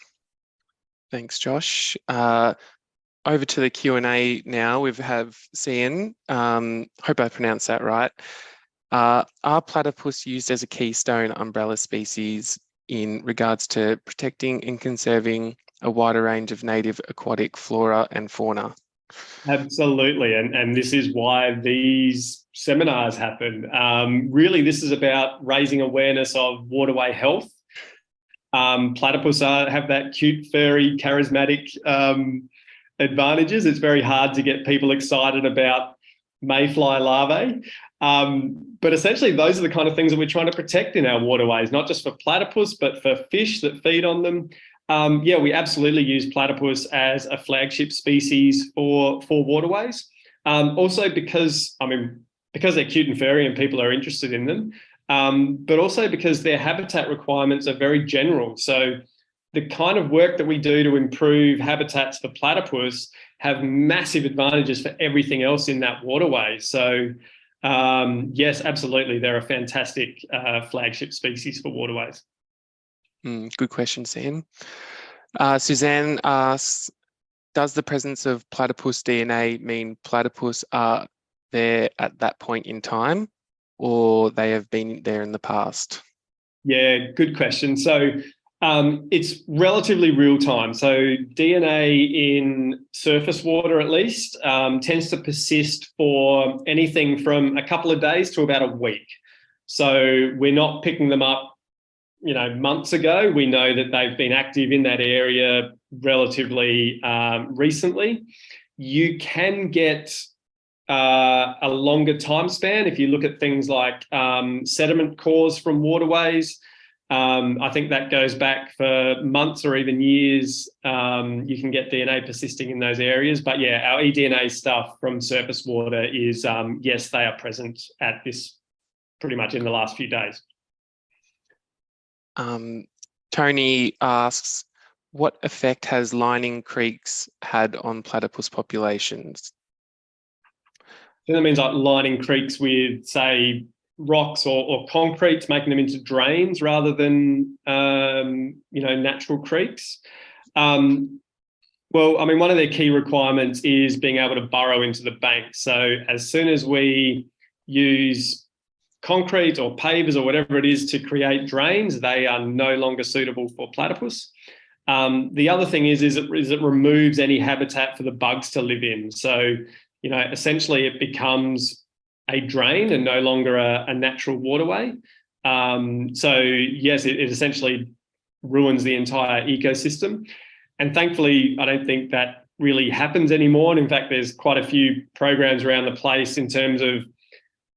Thanks, Josh. Uh, over to the Q and A now. We have Cian. Um, hope I pronounced that right. Uh, are platypus used as a keystone umbrella species in regards to protecting and conserving a wider range of native aquatic flora and fauna? Absolutely, and, and this is why these seminars happen. Um, really, this is about raising awareness of waterway health. Um, platypus are, have that cute, furry, charismatic um, advantages. It's very hard to get people excited about mayfly larvae. Um, but essentially, those are the kind of things that we're trying to protect in our waterways, not just for platypus, but for fish that feed on them. Um, yeah, we absolutely use platypus as a flagship species for, for waterways. Um, also because, I mean, because they're cute and furry and people are interested in them, um, but also because their habitat requirements are very general. So the kind of work that we do to improve habitats for platypus have massive advantages for everything else in that waterway. So um, yes, absolutely, they're a fantastic uh, flagship species for waterways. Mm, good question, Sam. Uh, Suzanne asks, does the presence of platypus DNA mean platypus are there at that point in time or they have been there in the past? Yeah, good question. So um, it's relatively real time. So DNA in surface water, at least, um, tends to persist for anything from a couple of days to about a week. So we're not picking them up, you know, months ago. We know that they've been active in that area relatively um, recently. You can get uh, a longer time span if you look at things like um, sediment cores from waterways. Um, I think that goes back for months or even years. Um, you can get DNA persisting in those areas. But yeah, our eDNA stuff from surface water is, um, yes, they are present at this pretty much in the last few days. Um, Tony asks, what effect has lining creeks had on platypus populations? So that means like lining creeks with, say, rocks or, or concrete, making them into drains rather than, um, you know, natural creeks. Um, well, I mean, one of their key requirements is being able to burrow into the bank. So as soon as we use concrete or pavers or whatever it is to create drains, they are no longer suitable for platypus. Um, the other thing is, is it, is it removes any habitat for the bugs to live in. So, you know, essentially it becomes a drain and no longer a, a natural waterway. Um, so yes, it, it, essentially ruins the entire ecosystem. And thankfully, I don't think that really happens anymore. And in fact, there's quite a few programs around the place in terms of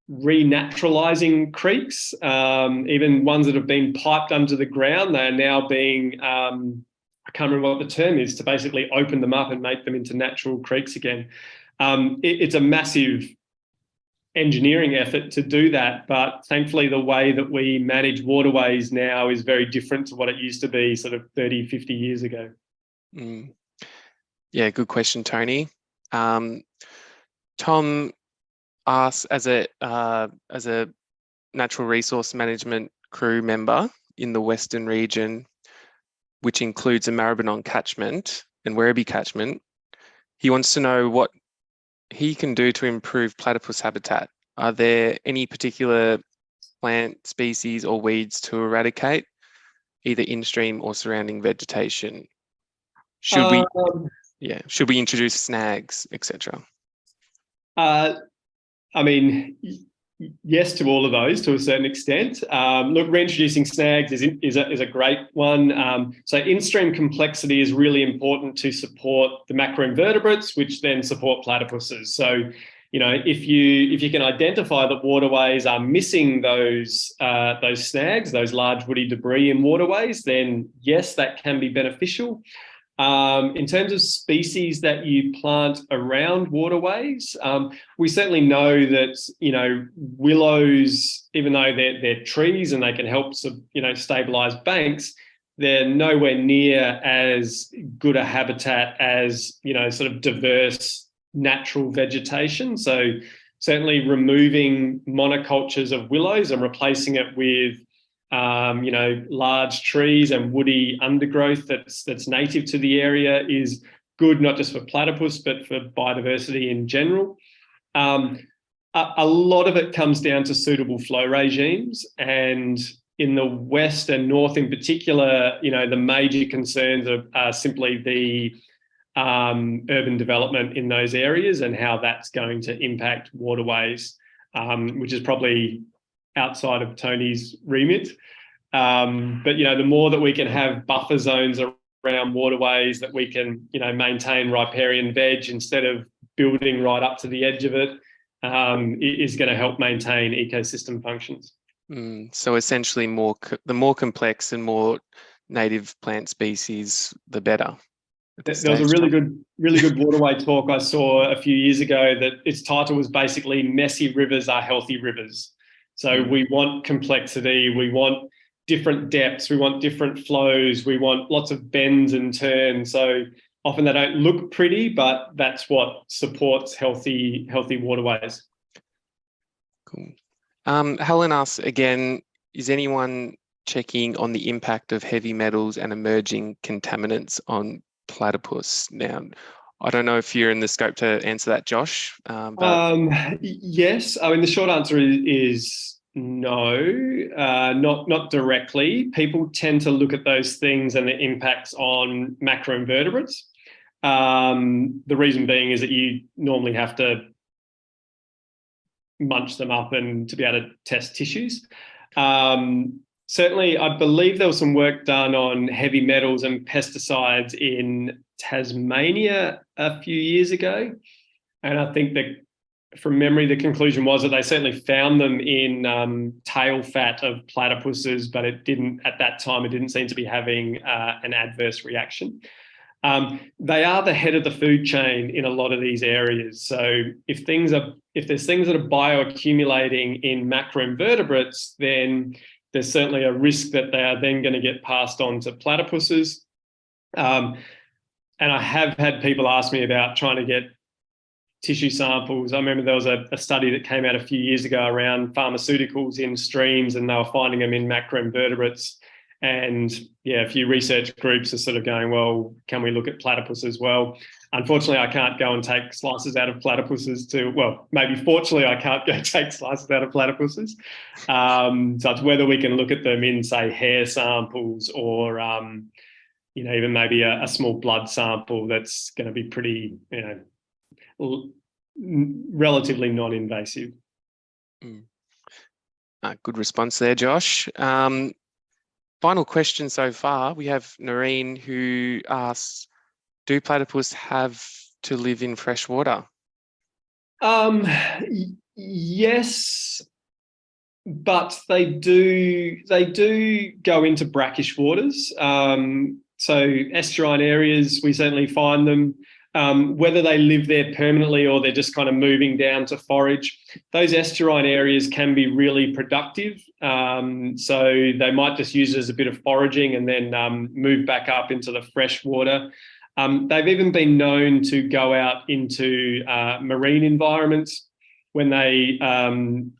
renaturalizing creeks, um, even ones that have been piped under the ground. They are now being, um, I can't remember what the term is, to basically open them up and make them into natural creeks again. Um, it, it's a massive engineering effort to do that. But thankfully, the way that we manage waterways now is very different to what it used to be sort of 30, 50 years ago. Mm. Yeah, good question, Tony. Um, Tom asks, as a uh, as a natural resource management crew member in the Western region, which includes a Maribyrnong catchment and Werribee catchment, he wants to know what he can do to improve platypus habitat? Are there any particular plant species or weeds to eradicate, either in stream or surrounding vegetation? Should we, um, yeah, should we introduce snags, etc.? Uh, I mean, yes to all of those to a certain extent. Um, look, reintroducing snags is, is, a, is a great one. Um, so in-stream complexity is really important to support the macroinvertebrates, which then support platypuses. So, you know, if you if you can identify that waterways are missing those uh, those snags, those large woody debris in waterways, then yes, that can be beneficial. Um, in terms of species that you plant around waterways, um, we certainly know that, you know, willows, even though they're, they're trees and they can help, you know, stabilize banks, they're nowhere near as good a habitat as, you know, sort of diverse natural vegetation. So certainly removing monocultures of willows and replacing it with um, you know, large trees and woody undergrowth that's that's native to the area is good, not just for platypus, but for biodiversity in general. Um, a, a, lot of it comes down to suitable flow regimes and in the west and north in particular, you know, the major concerns are, are simply the um, urban development in those areas and how that's going to impact waterways, um, which is probably outside of Tony's remit. Um, but, you know, the more that we can have buffer zones around waterways that we can, you know, maintain riparian veg instead of building right up to the edge of it, um, is going to help maintain ecosystem functions. Mm, so essentially more the more complex and more native plant species, the better. There there was a really good, really good waterway talk I saw a few years ago that its title was basically "Messy rivers are healthy rivers." So Mm. we want complexity, we want different depths, we want different flows, we want lots of bends and turns. So often they don't look pretty, but that's what supports healthy, healthy waterways. Cool. Um, Helen asks again, is anyone checking on the impact of heavy metals and emerging contaminants on platypus? Now, I don't know if you're in the scope to answer that, Josh, um, Um, yes, I mean the short answer is, is no, uh, not not directly. People tend to look at those things and the impacts on macroinvertebrates. Um, the reason being is that you normally have to munch them up and to be able to test tissues. Um, certainly, I believe there was some work done on heavy metals and pesticides in Tasmania a few years ago. And I think that from memory, the conclusion was that they certainly found them in um, tail fat of platypuses, but it didn't, at that time, it didn't seem to be having uh, an adverse reaction. Um, they are the head of the food chain in a lot of these areas. So if things are, if there's things that are bioaccumulating in macroinvertebrates, then there's certainly a risk that they are then going to get passed on to platypuses. Um, and I have had people ask me about trying to get tissue samples. I remember there was a, a, study that came out a few years ago around pharmaceuticals in streams and they were finding them in macroinvertebrates. And yeah, a few research groups are sort of going, well, can we look at platypus as well? Unfortunately, I can't go and take slices out of platypuses to, well, maybe fortunately, I can't go take slices out of platypuses. Um, so it's whether we can look at them in, say, hair samples or, um, you know, even maybe a, a small blood sample that's going to be pretty, you know, relatively non-invasive. Mm. Uh, good response there, Josh. Um, final question so far. We have Noreen who asks, do platypus have to live in fresh water? Um, yes, but they do they do go into brackish waters. Um, so estuarine areas, we certainly find them. Um, whether they live there permanently or they're just kind of moving down to forage, those estuarine areas can be really productive. Um, so they might just use it as a bit of foraging and then um, move back up into the fresh water. Um, they've even been known to go out into uh, marine environments when they um,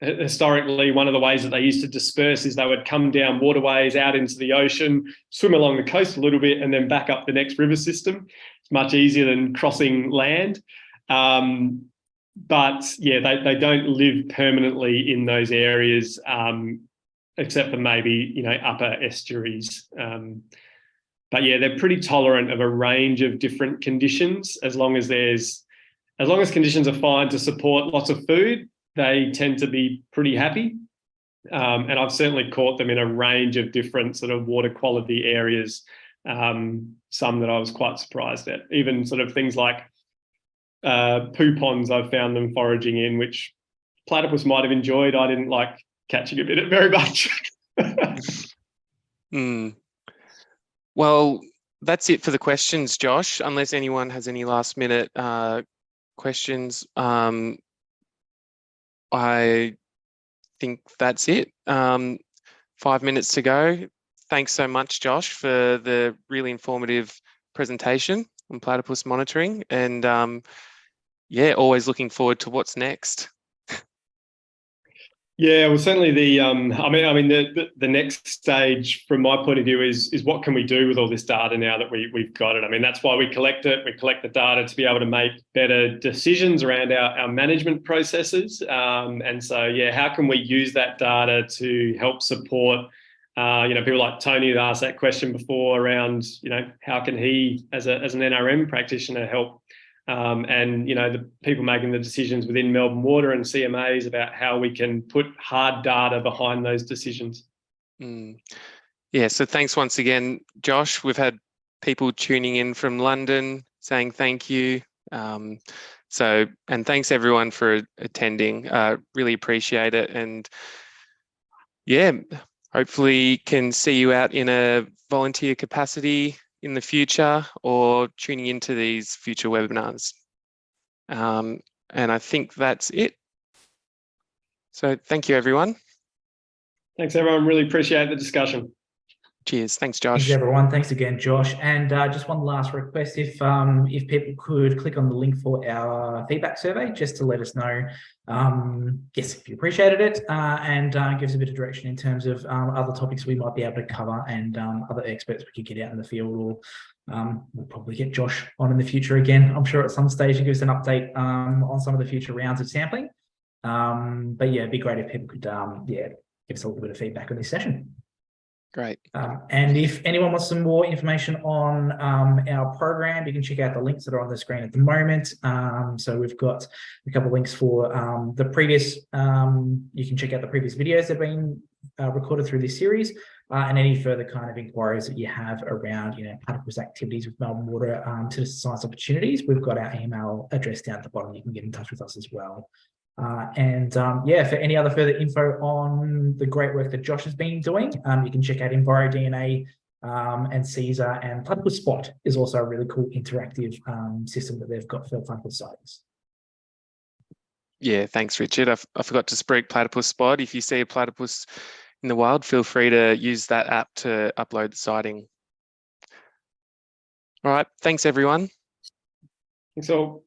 historically, one of the ways that they used to disperse is they would come down waterways out into the ocean, swim along the coast a little bit, and then back up the next river system. It's much easier than crossing land. Um, but yeah, they, they don't live permanently in those areas, um, except for maybe, you know, upper estuaries. Um, but yeah, they're pretty tolerant of a range of different conditions as long as there's, as long as conditions are fine to support lots of food, they tend to be pretty happy. Um, and I've certainly caught them in a range of different sort of water quality areas, um, some that I was quite surprised at. Even sort of things like uh, poo ponds I've found them foraging in, which platypus might have enjoyed. I didn't like catching a bit very much. mm. Well, that's it for the questions, Josh, unless anyone has any last minute uh, questions. Um, I think that's it. Um, five minutes to go. Thanks so much, Josh, for the really informative presentation on platypus monitoring. And um, yeah, always looking forward to what's next. Yeah, well, certainly the. Um, I mean, I mean, the, the, next stage, from my point of view, is is what can we do with all this data now that we we've got it. I mean, that's why we collect it. We collect the data to be able to make better decisions around our our management processes. Um, and so, yeah, how can we use that data to help support? Uh, you know, people like Tony that asked that question before around, you know, how can he, as a as an NRM practitioner, help um, and you know the people making the decisions within Melbourne Water and CMAs about how we can put hard data behind those decisions. Mm. Yeah, so thanks once again, Josh. We've had people tuning in from London saying thank you. Um, so, and thanks everyone for attending. Uh, really appreciate it. And yeah, hopefully can see you out in a volunteer capacity in the future or tuning into these future webinars. Um, and I think that's it. So thank you, everyone. Thanks, everyone. Really appreciate the discussion. Cheers. Thanks, Thanks Josh. everyone. Thanks again, Josh. And uh, just one last request: if um, if people could click on the link for our feedback survey, just to let us know, um, yes, if you appreciated it, uh, and uh, give us a bit of direction in terms of um, other topics we might be able to cover and um, other experts we could get out in the field, or um, we'll probably get Josh on in the future again. I'm sure at some stage he gives an update um, on some of the future rounds of sampling. Um, but yeah, it'd be great if people could, um, yeah, give us a little bit of feedback on this session. Great. Um, and if anyone wants some more information on um, our program, you can check out the links that are on the screen at the moment. Um, so we've got a couple of links for um, the previous, um, you can check out the previous videos that have been uh, recorded through this series uh, and any further kind of inquiries that you have around, you know, platypus activities with Melbourne Water um, citizen science opportunities. We've got our email address down at the bottom. You can get in touch with us as well. Uh, and um, yeah, for any other further info on the great work that Josh has been doing, um, you can check out EnviroDNA um, and cesar and Platypus Spot is also a really cool interactive um, system that they've got for platypus sightings. Yeah, thanks, Richard. I forgot to speak platypus spot. If you see a platypus in the wild, feel free to use that app to upload the sighting. All right. Thanks, everyone. Thanks all.